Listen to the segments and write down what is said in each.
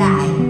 lại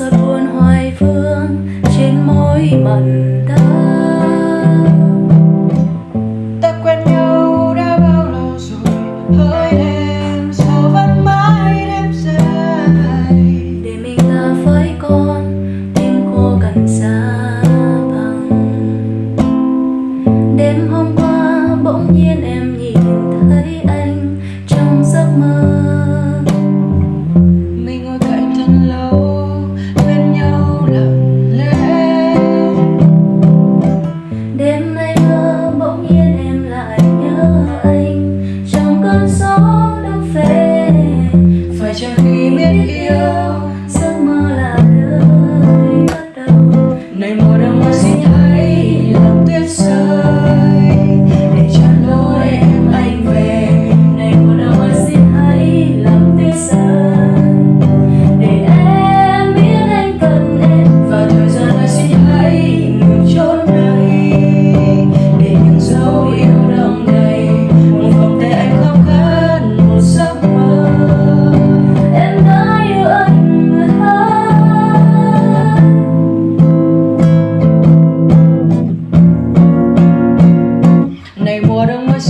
giọt buồn hoài vương trên môi mặn ta quen nhau đã bao lâu rồi hỡi đây